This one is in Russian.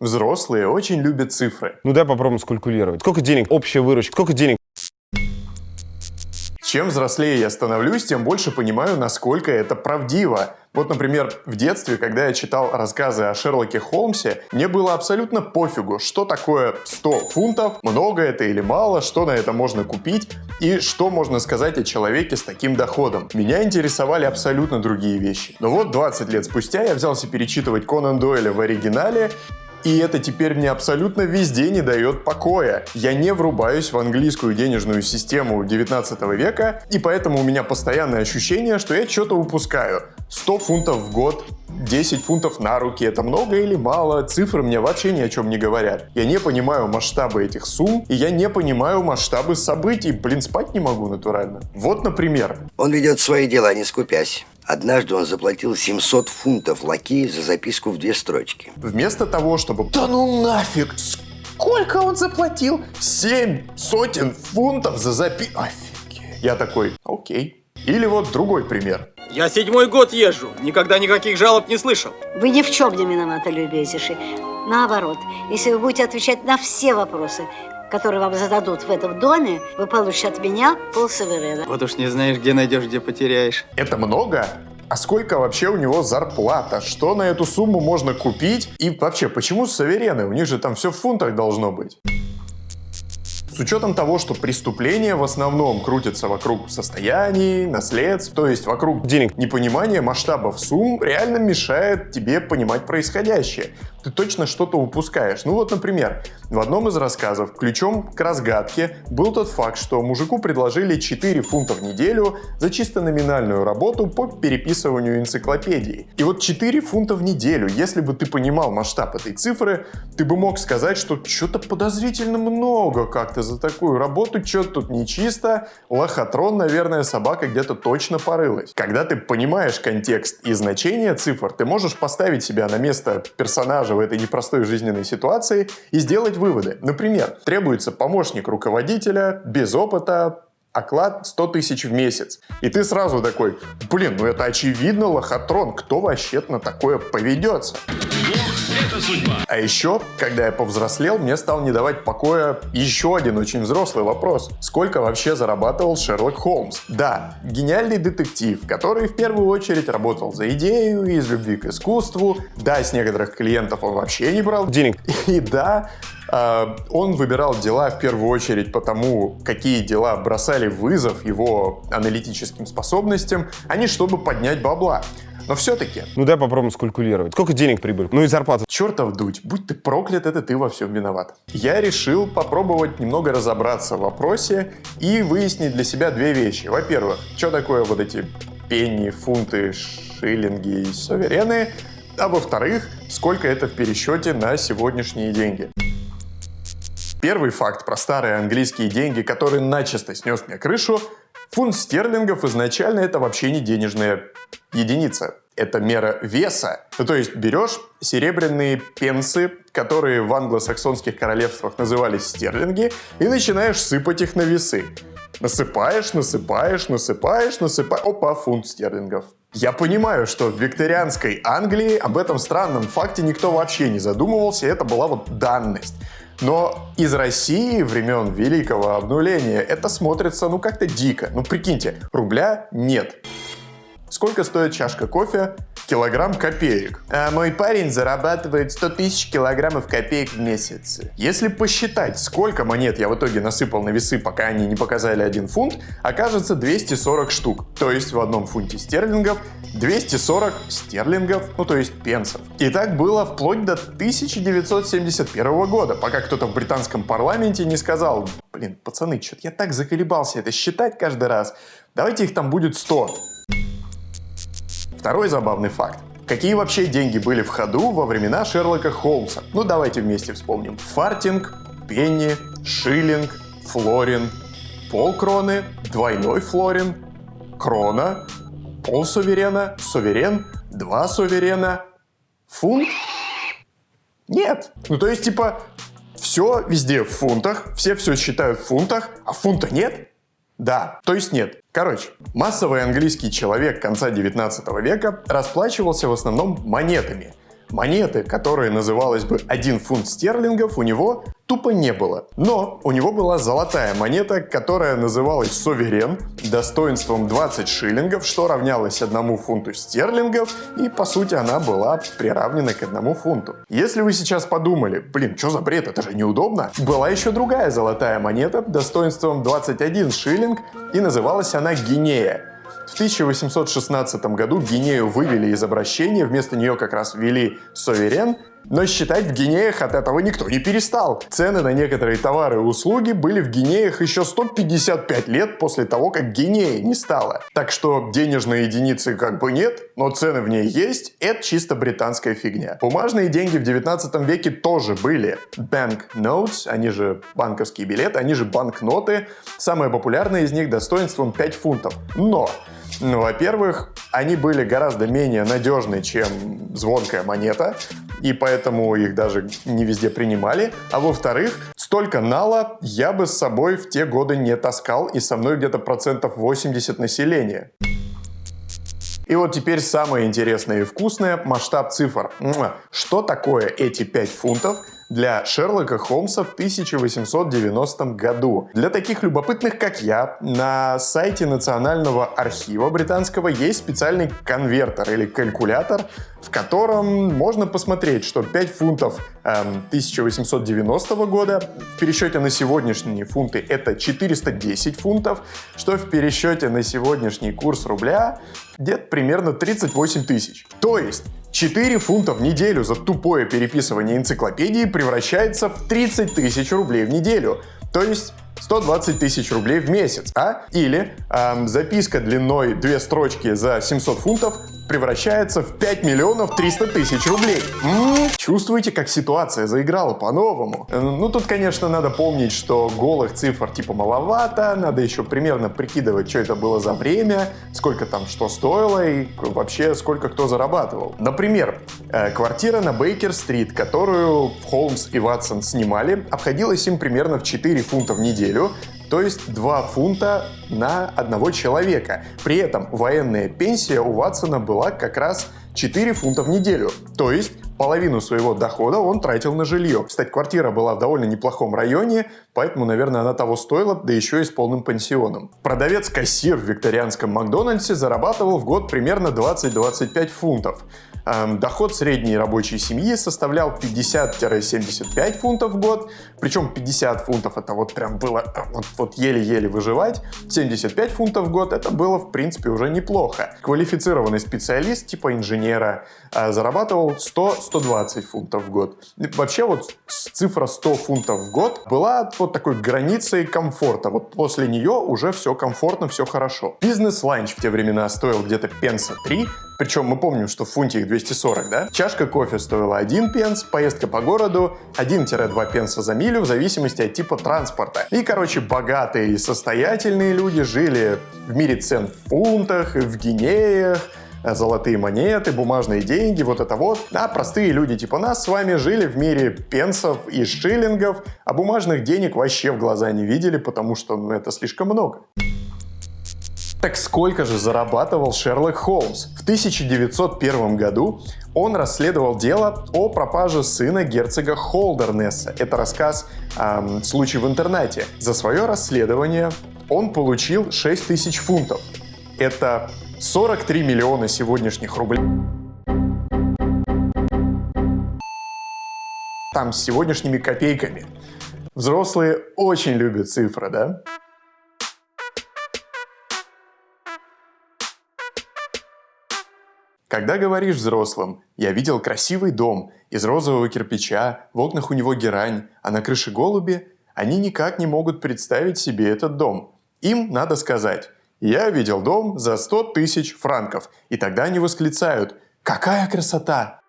Взрослые очень любят цифры. Ну дай попробуем скалькулировать. Сколько денег? Общая выручка. Сколько денег? Чем взрослее я становлюсь, тем больше понимаю, насколько это правдиво. Вот, например, в детстве, когда я читал рассказы о Шерлоке Холмсе, мне было абсолютно пофигу, что такое 100 фунтов, много это или мало, что на это можно купить и что можно сказать о человеке с таким доходом. Меня интересовали абсолютно другие вещи. Но вот 20 лет спустя я взялся перечитывать Конан Дойля в оригинале, и это теперь мне абсолютно везде не дает покоя. Я не врубаюсь в английскую денежную систему 19 века, и поэтому у меня постоянное ощущение, что я что-то упускаю. 100 фунтов в год, 10 фунтов на руки, это много или мало, цифры мне вообще ни о чем не говорят. Я не понимаю масштабы этих сумм, и я не понимаю масштабы событий, блин, спать не могу натурально. Вот, например. Он ведет свои дела, не скупясь. Однажды он заплатил 700 фунтов лакею за записку в две строчки. Вместо того, чтобы... Да ну нафиг! Сколько он заплатил? Семь сотен фунтов за запи... Офигеть. Я такой, окей. Или вот другой пример. Я седьмой год езжу, никогда никаких жалоб не слышал. Вы ни в чем не виноваты, любезнейший. Наоборот, если вы будете отвечать на все вопросы, которые вам зададут в этом доме, вы получите от меня полсуверена. Вот уж не знаешь, где найдешь, где потеряешь. Это много? А сколько вообще у него зарплата? Что на эту сумму можно купить? И вообще, почему суверены? У них же там все в фунтах должно быть. С учетом того, что преступления в основном крутятся вокруг состояний, наследств, то есть вокруг денег, непонимание масштабов сумм реально мешает тебе понимать происходящее ты точно что-то упускаешь. Ну вот, например, в одном из рассказов ключом к разгадке был тот факт, что мужику предложили 4 фунта в неделю за чисто номинальную работу по переписыванию энциклопедии. И вот 4 фунта в неделю, если бы ты понимал масштаб этой цифры, ты бы мог сказать, что что-то подозрительно много как-то за такую работу, что-то тут нечисто, лохотрон, наверное, собака где-то точно порылась. Когда ты понимаешь контекст и значение цифр, ты можешь поставить себя на место персонажа в этой непростой жизненной ситуации и сделать выводы. Например, требуется помощник руководителя без опыта, оклад 100 тысяч в месяц. И ты сразу такой, блин, ну это очевидно лохотрон, кто вообще на такое поведется? А еще, когда я повзрослел, мне стал не давать покоя еще один очень взрослый вопрос. Сколько вообще зарабатывал Шерлок Холмс? Да, гениальный детектив, который в первую очередь работал за идею, из любви к искусству. Да, с некоторых клиентов он вообще не брал денег. И да, а, он выбирал дела в первую очередь потому, какие дела бросали вызов его аналитическим способностям, а не чтобы поднять бабла. Но все-таки... Ну дай попробуем скалькулировать. Сколько денег прибыль? Ну и зарплата. Чертов дуть, будь ты проклят, это ты во всем виноват. Я решил попробовать немного разобраться в вопросе и выяснить для себя две вещи. Во-первых, что такое вот эти пенни, фунты, шиллинги и суверены, а во-вторых, сколько это в пересчете на сегодняшние деньги. Первый факт про старые английские деньги, который начисто снес мне крышу, фунт стерлингов изначально это вообще не денежная единица. Это мера веса. Ну, то есть берешь серебряные пенсы, которые в англосаксонских королевствах назывались стерлинги, и начинаешь сыпать их на весы. Насыпаешь, насыпаешь, насыпаешь, насыпаешь. Опа, фунт стерлингов. Я понимаю, что в викторианской Англии об этом странном факте никто вообще не задумывался, это была вот данность. Но из России времен Великого Обнуления это смотрится ну как-то дико. Ну прикиньте, рубля нет. Сколько стоит чашка кофе? Килограмм копеек. А мой парень зарабатывает 100 тысяч килограммов копеек в месяц. Если посчитать, сколько монет я в итоге насыпал на весы, пока они не показали 1 фунт, окажется 240 штук. То есть в одном фунте стерлингов 240 стерлингов, ну то есть пенсов. И так было вплоть до 1971 года, пока кто-то в британском парламенте не сказал, блин, пацаны, что-то я так заколебался это считать каждый раз, давайте их там будет 100. Второй забавный факт. Какие вообще деньги были в ходу во времена Шерлока Холмса? Ну давайте вместе вспомним. Фартинг, пенни, шиллинг, флорин, полкроны, двойной флорин, крона, полсуверена, суверен, два суверена, фунт? Нет. Ну то есть типа все везде в фунтах, все все считают в фунтах, а фунта нет? Да, то есть нет. Короче, массовый английский человек конца 19 века расплачивался в основном монетами. Монеты, которая называлась бы 1 фунт стерлингов, у него тупо не было. Но у него была золотая монета, которая называлась «Суверен», достоинством 20 шиллингов, что равнялось 1 фунту стерлингов, и по сути она была приравнена к 1 фунту. Если вы сейчас подумали, блин, что за бред, это же неудобно, была еще другая золотая монета достоинством 21 шиллинг, и называлась она «Гинея». В 1816 году Гинею вывели из обращения, вместо нее как раз ввели Соверен, но считать в гинеях от этого никто не перестал. Цены на некоторые товары и услуги были в гинеях еще 155 лет после того, как гинея не стало. Так что денежной единицы как бы нет, но цены в ней есть, это чисто британская фигня. Бумажные деньги в 19 веке тоже были. Bank notes, они же банковские билеты, они же банкноты. Самая популярная из них достоинством 5 фунтов. Но ну, во-первых, они были гораздо менее надежны, чем звонкая монета, и поэтому их даже не везде принимали. А во-вторых, столько нала я бы с собой в те годы не таскал, и со мной где-то процентов 80 населения. И вот теперь самое интересное и вкусное – масштаб цифр. Что такое эти 5 фунтов для Шерлока Холмса в 1890 году. Для таких любопытных, как я, на сайте Национального архива британского есть специальный конвертер или калькулятор, в котором можно посмотреть, что 5 фунтов эм, 1890 года в пересчете на сегодняшние фунты это 410 фунтов, что в пересчете на сегодняшний курс рубля где-то примерно 38 тысяч. То есть 4 фунта в неделю за тупое переписывание энциклопедии превращается в 30 тысяч рублей в неделю. То есть 120 тысяч рублей в месяц, а? Или эм, записка длиной две строчки за 700 фунтов превращается в 5 миллионов 300 тысяч рублей. М-м-м. Чувствуете, как ситуация заиграла по-новому? Э, ну, тут, конечно, надо помнить, что голых цифр типа маловато, надо еще примерно прикидывать, что это было за время, сколько там что стоило и вообще сколько кто зарабатывал. Например, э, квартира на Бейкер-стрит, которую Холмс и Ватсон снимали, обходилась им примерно в 4 фунта в неделю, то есть 2 фунта на одного человека. При этом военная пенсия у Ватсона была как раз 4 фунта в неделю. То есть половину своего дохода он тратил на жилье. Кстати, квартира была в довольно неплохом районе, поэтому, наверное, она того стоила, да еще и с полным пансионом. Продавец-кассир в викторианском Макдональдсе зарабатывал в год примерно 20-25 фунтов. Эм, доход средней рабочей семьи составлял 50-75 фунтов в год, причем 50 фунтов это вот прям было вот, еле-еле выживать, 75 фунтов в год это было в принципе уже неплохо. Квалифицированный специалист типа инженера э, зарабатывал 100-120 фунтов в год. Вообще вот цифра 100 фунтов в год была вот такой границей комфорта. Вот после нее уже все комфортно, все хорошо. Бизнес-ланч в те времена стоил где-то пенса 3, причем мы помним, что в фунте их 240, да? Чашка кофе стоила 1 пенс, поездка по городу 1-2 пенса за милю в зависимости от типа транспорта. И, короче, богатые и состоятельные люди жили в мире цен в фунтах, в гинеях, золотые монеты, бумажные деньги, вот это вот. А простые люди типа нас с вами жили в мире пенсов и шиллингов, а бумажных денег вообще в глаза не видели, потому что ну, это слишком много. Так сколько же зарабатывал Шерлок Холмс? В 1901 году он расследовал дело о пропаже сына герцога Холдернесса. Это рассказ эм, «Случай в интернете». За свое расследование он получил 6 тысяч фунтов. Это 43 миллиона сегодняшних рублей. Там с сегодняшними копейками. Взрослые очень любят цифры, да? Когда говоришь взрослым «я видел красивый дом из розового кирпича, в окнах у него герань, а на крыше голуби», они никак не могут представить себе этот дом. Им надо сказать «я видел дом за 100 тысяч франков», и тогда они восклицают «какая красота!»